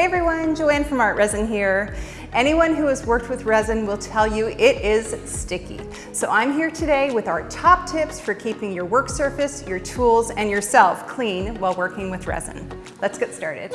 Hey everyone, Joanne from ArtResin here. Anyone who has worked with resin will tell you it is sticky. So I'm here today with our top tips for keeping your work surface, your tools, and yourself clean while working with resin. Let's get started.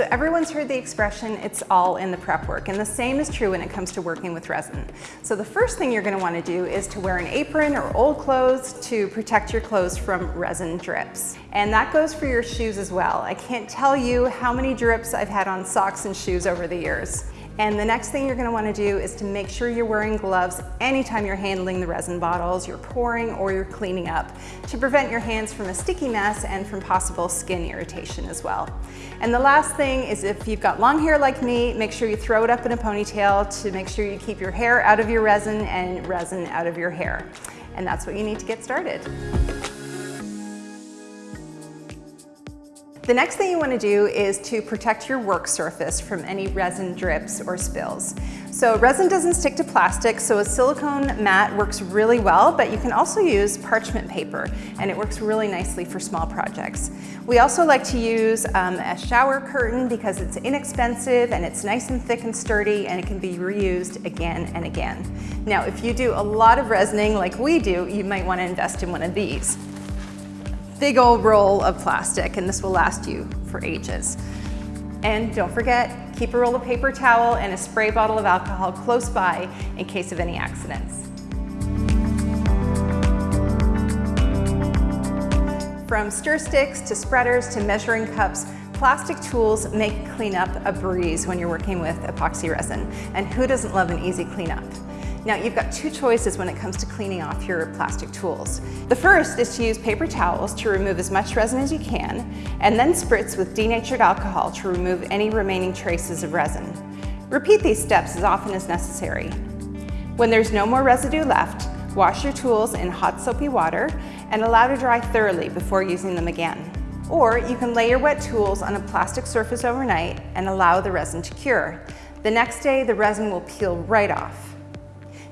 So everyone's heard the expression, it's all in the prep work, and the same is true when it comes to working with resin. So the first thing you're gonna to want to do is to wear an apron or old clothes to protect your clothes from resin drips. And that goes for your shoes as well. I can't tell you how many drips I've had on socks and shoes over the years. And the next thing you're gonna wanna do is to make sure you're wearing gloves anytime you're handling the resin bottles, you're pouring or you're cleaning up to prevent your hands from a sticky mess and from possible skin irritation as well. And the last thing is if you've got long hair like me, make sure you throw it up in a ponytail to make sure you keep your hair out of your resin and resin out of your hair. And that's what you need to get started. The next thing you want to do is to protect your work surface from any resin drips or spills. So resin doesn't stick to plastic, so a silicone mat works really well, but you can also use parchment paper, and it works really nicely for small projects. We also like to use um, a shower curtain because it's inexpensive and it's nice and thick and sturdy, and it can be reused again and again. Now, if you do a lot of resining like we do, you might want to invest in one of these big old roll of plastic and this will last you for ages. And don't forget, keep a roll of paper towel and a spray bottle of alcohol close by in case of any accidents. From stir sticks to spreaders to measuring cups, plastic tools make cleanup a breeze when you're working with epoxy resin. And who doesn't love an easy cleanup? Now you've got two choices when it comes to cleaning off your plastic tools. The first is to use paper towels to remove as much resin as you can, and then spritz with denatured alcohol to remove any remaining traces of resin. Repeat these steps as often as necessary. When there's no more residue left, wash your tools in hot soapy water and allow to dry thoroughly before using them again. Or you can lay your wet tools on a plastic surface overnight and allow the resin to cure. The next day, the resin will peel right off.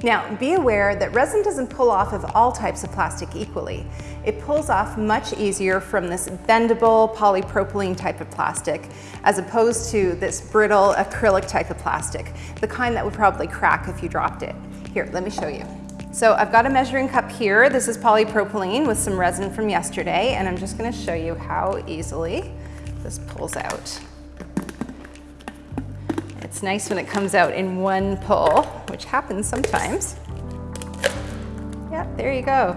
Now, be aware that resin doesn't pull off of all types of plastic equally. It pulls off much easier from this bendable polypropylene type of plastic as opposed to this brittle acrylic type of plastic, the kind that would probably crack if you dropped it. Here, let me show you. So I've got a measuring cup here. This is polypropylene with some resin from yesterday, and I'm just gonna show you how easily this pulls out. It's nice when it comes out in one pull, which happens sometimes. Yeah, there you go.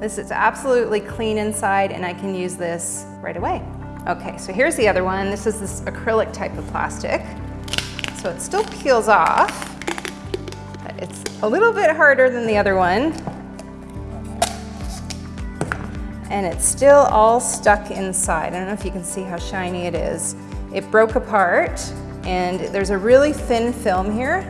This is absolutely clean inside and I can use this right away. Okay, so here's the other one. This is this acrylic type of plastic. So it still peels off, but it's a little bit harder than the other one. And it's still all stuck inside. I don't know if you can see how shiny it is. It broke apart and there's a really thin film here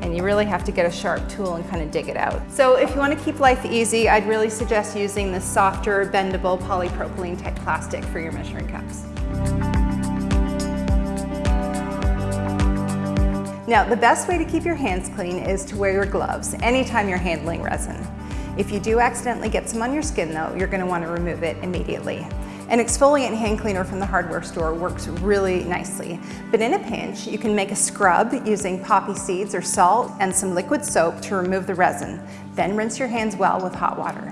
and you really have to get a sharp tool and kind of dig it out. So if you want to keep life easy, I'd really suggest using the softer, bendable polypropylene type plastic for your measuring cups. Now, the best way to keep your hands clean is to wear your gloves anytime you're handling resin. If you do accidentally get some on your skin though, you're gonna to want to remove it immediately. An exfoliant hand cleaner from the hardware store works really nicely, but in a pinch, you can make a scrub using poppy seeds or salt and some liquid soap to remove the resin. Then rinse your hands well with hot water.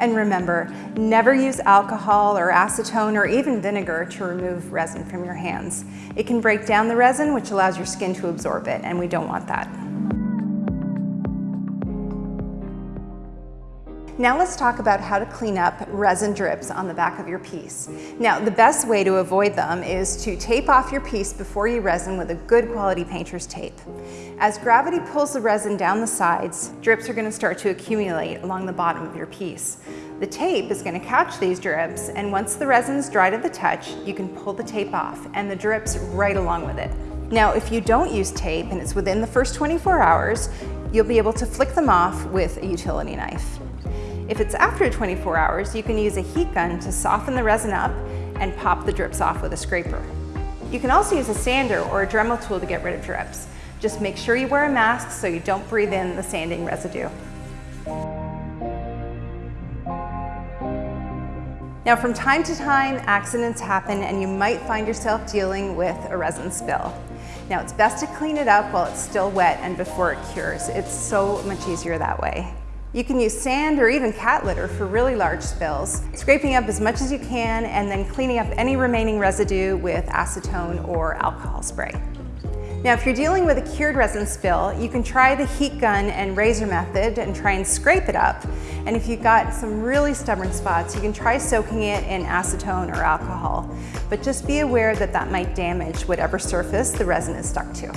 And remember, never use alcohol or acetone or even vinegar to remove resin from your hands. It can break down the resin, which allows your skin to absorb it, and we don't want that. Now let's talk about how to clean up resin drips on the back of your piece. Now the best way to avoid them is to tape off your piece before you resin with a good quality painter's tape. As gravity pulls the resin down the sides, drips are going to start to accumulate along the bottom of your piece. The tape is going to catch these drips and once the resin is dry to the touch, you can pull the tape off and the drips right along with it. Now if you don't use tape and it's within the first 24 hours, you'll be able to flick them off with a utility knife. If it's after 24 hours, you can use a heat gun to soften the resin up and pop the drips off with a scraper. You can also use a sander or a Dremel tool to get rid of drips. Just make sure you wear a mask so you don't breathe in the sanding residue. Now from time to time, accidents happen and you might find yourself dealing with a resin spill. Now it's best to clean it up while it's still wet and before it cures. It's so much easier that way. You can use sand or even cat litter for really large spills, scraping up as much as you can and then cleaning up any remaining residue with acetone or alcohol spray. Now, if you're dealing with a cured resin spill, you can try the heat gun and razor method and try and scrape it up. And if you've got some really stubborn spots, you can try soaking it in acetone or alcohol. But just be aware that that might damage whatever surface the resin is stuck to.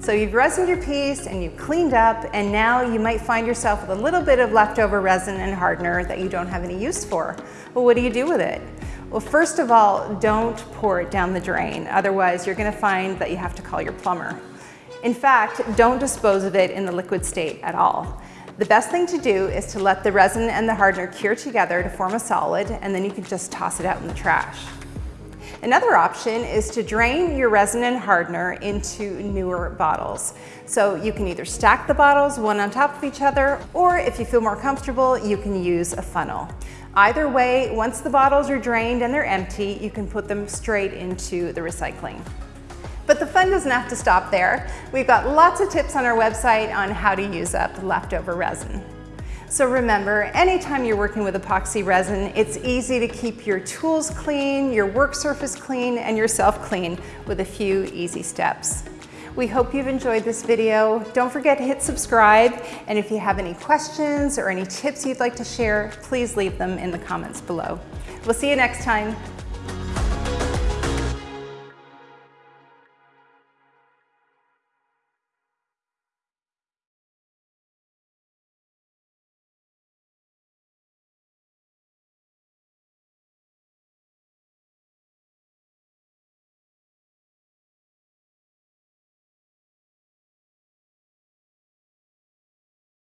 So you've resined your piece and you've cleaned up and now you might find yourself with a little bit of leftover resin and hardener that you don't have any use for. Well, what do you do with it? Well, first of all, don't pour it down the drain. Otherwise, you're gonna find that you have to call your plumber. In fact, don't dispose of it in the liquid state at all. The best thing to do is to let the resin and the hardener cure together to form a solid, and then you can just toss it out in the trash. Another option is to drain your resin and hardener into newer bottles. So you can either stack the bottles one on top of each other, or if you feel more comfortable, you can use a funnel. Either way, once the bottles are drained and they're empty, you can put them straight into the recycling. But the fun doesn't have to stop there. We've got lots of tips on our website on how to use up leftover resin. So remember, anytime you're working with epoxy resin, it's easy to keep your tools clean, your work surface clean, and yourself clean with a few easy steps. We hope you've enjoyed this video. Don't forget to hit subscribe. And if you have any questions or any tips you'd like to share, please leave them in the comments below. We'll see you next time.